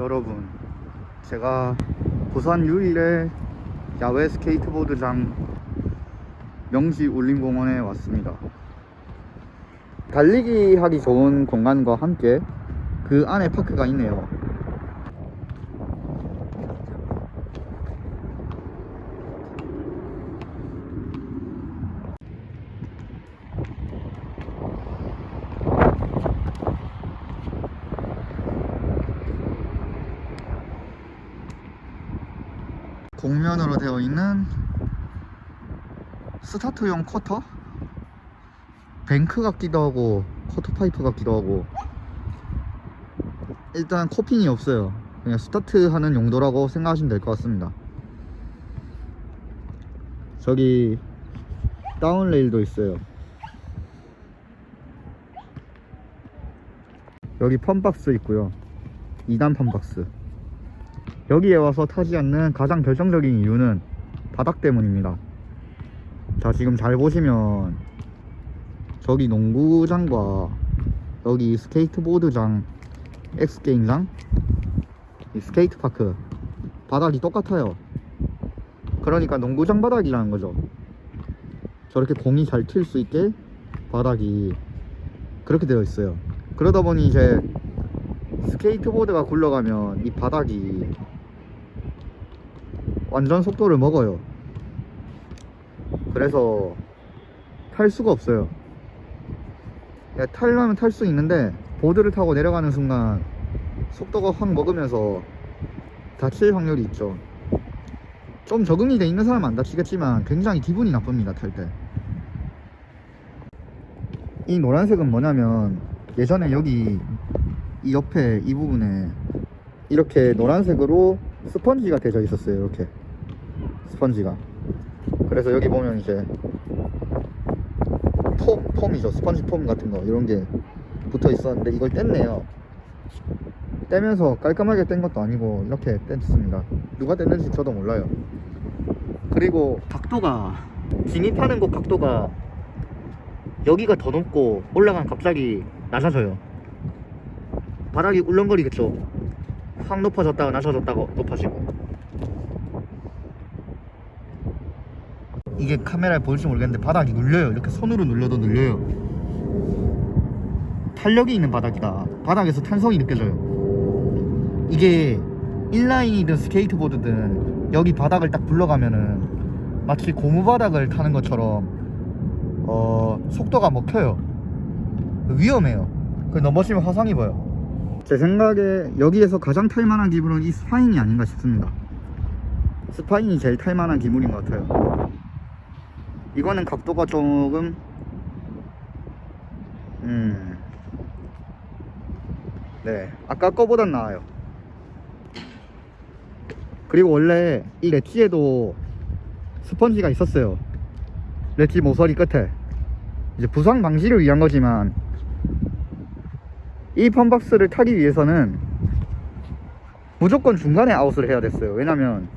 여러분 제가 부산 유일의 야외 스케이트보드장 명지 울림공원에 왔습니다. 달리기 하기 좋은 공간과 함께 그 안에 파크가 있네요 곡면으로 되어 있는 스타트용 quarter? 뱅크 같기도 하고 quarter pipe 같기도 하고. 일단 coping이 없어요. 그냥 스타트 하는 용도라고 생각하시면 될 것 같습니다. 저기 down rail도 있어요. 여기 fun box 있고요. 2단 fun box 여기에 와서 타지 않는 가장 결정적인 이유는 바닥 때문입니다. 자 지금 잘 보시면 저기 농구장과 여기 스케이트보드장 엑스게임장 이 skate park 바닥이 똑같아요. 그러니까 농구장 바닥이라는 거죠. 저렇게 공이 잘 튈 수 있게 바닥이 그렇게 되어 있어요. 그러다 보니 이제 스케이트보드가 굴러가면 이 바닥이 완전 속도를 먹어요. 그래서 탈 수가 없어요. 야, 탈려면 탈 수 있는데 보드를 타고 내려가는 순간 속도가 확 먹으면서 다칠 확률이 있죠. 좀 적응이 돼 있는 사람은 안 다치겠지만 굉장히 기분이 나쁩니다 탈 때. 이 노란색은 뭐냐면 예전에 여기 이 옆에 이 부분에 이렇게 노란색으로 스펀지가 되어 있었어요 이렇게 스펀지가. 그래서 여기 보면 이제 폼, 폼이죠. 스펀지 폼 같은 거. 이런 게 붙어 있었는데 이걸 뗐네요. 떼면서 깔끔하게 뗀 것도 아니고 이렇게 뗐습니다. 누가 뗐는지 저도 몰라요. 그리고 각도가 진입하는 곳 각도가 여기가 더 높고 올라가면 갑자기 낮아져요. 바닥이 울렁거리겠죠. 확 높아졌다가 낮아졌다가 높아지고 이게 카메라에 보일지 모르겠는데 바닥이 눌려요. 이렇게 손으로 눌려도 눌려요. 탄력이 있는 바닥이다. 바닥에서 탄성이 느껴져요. 이게 인라인이든 스케이트보드든 여기 바닥을 딱 굴러가면은 마치 고무 바닥을 타는 것처럼 어 속도가 먹혀요. 위험해요. 그 넘어지면 화상 입어요 제 생각에 여기에서 가장 탈만한 기물은 이 spine이 아닌가 싶습니다. spine이 제일 탈만한 기물인 것 같아요 이거는 각도가 조금 음. 네. 아까 거보단 나아요. 그리고 원래 이 렛지에도 스펀지가 있었어요. 렛지 모서리 끝에. 이제 부상 방지를 위한 거지만 이 펌박스를 타기 위해서는 무조건 중간에 아웃을 해야 됐어요. 왜냐면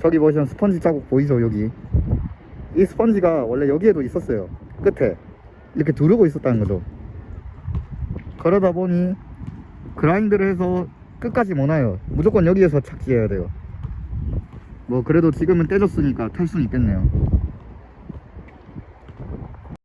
저기 보시면 스펀지 자국 보이죠 여기 이 스펀지가 원래 여기에도 있었어요. 끝에. 이렇게 두르고 있었다는 거죠. 그러다 보니 그라인드를 해서 끝까지 못 와요. 무조건 여기에서 착지해야 돼요. 뭐 그래도 지금은 떼졌으니까 탈 수는 있겠네요